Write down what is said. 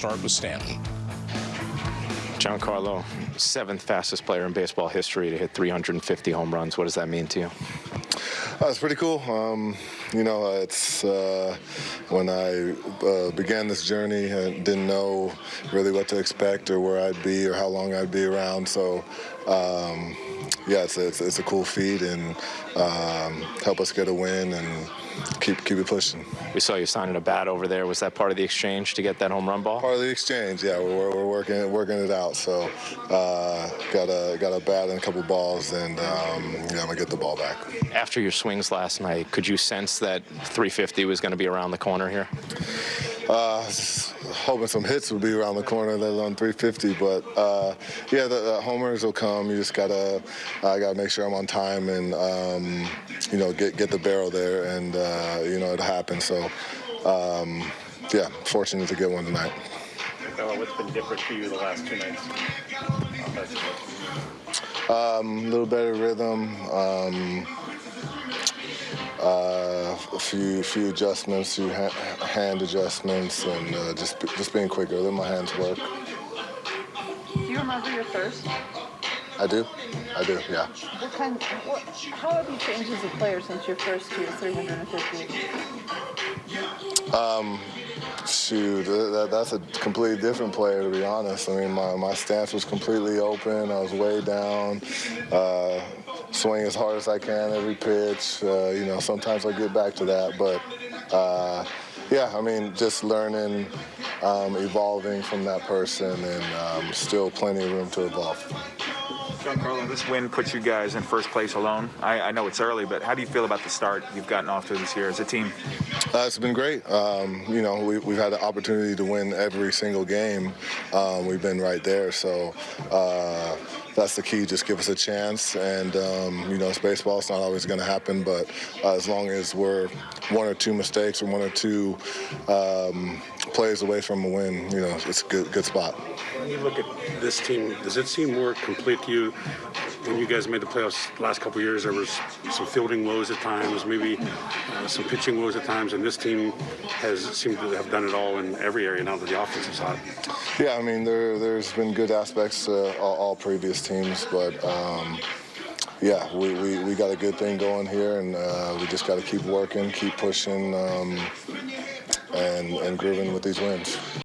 start with Stanton. Giancarlo, seventh fastest player in baseball history to hit 350 home runs. What does that mean to you? Uh, it's pretty cool. Um, you know, it's uh, when I uh, began this journey, I didn't know really what to expect or where I'd be or how long I'd be around. So, um, yeah, it's a, it's, it's, a cool feat and um, help us get a win and keep keep it pushing. We saw you signing a bat over there. Was that part of the exchange to get that home run ball? Part of the exchange, yeah. We're, we're working working it out. So uh, got a got a bat and a couple balls, and um, yeah, I'm gonna get the ball back. After your swings last night, could you sense that 350 was going to be around the corner here? Uh, hoping some hits would be around the corner, let alone 350. But uh, yeah, the, the, homers will come. You just gotta, I gotta make sure I'm on time and um, you know get get the barrel there, and uh, you know it happened. So um, yeah, fortunate to get one tonight. what's been different for you the last two nights? Um, a um, little better rhythm. Um, uh, a few few adjustments, few ha hand adjustments, and uh, just just being quicker. Let my hands work. Do you remember your first? I do. I do. Yeah. What kind? What, how have you changed as a player since your first year, 350? Um, shoot, that, that's a completely different player, to be honest. I mean, my, my stance was completely open. I was way down. Uh, swing as hard as I can every pitch. Uh, you know, sometimes I get back to that, but uh, yeah, I mean, just learning, um, evolving from that person, and um, still plenty of room to evolve. Giancarlo, this win puts you guys in first place alone. I, I, know it's early, but how do you feel about the start you've gotten off to this year as a team? Uh, it's been great. Um, you know, we, have had the opportunity to win every single game. Um, we've been right there, so uh, that's the key. Just give us a chance, and um, you know, it's baseball. It's not always going to happen, but uh, as long as we're one or two mistakes or one or two um, plays away from a win, you know, it's a good, good spot. When you look at this team, does it seem more complete to you? When you guys made the playoffs last couple years, there was some fielding woes at times, maybe uh, some pitching woes at times, and this team has seemed to have done it all in every area now that the offensive side. Yeah, I mean, there, there's been good aspects to all, all previous teams, but um, yeah, we, we, we got a good thing going here, and uh, we just got to keep working, keep pushing, um, and, and grooving with these wins.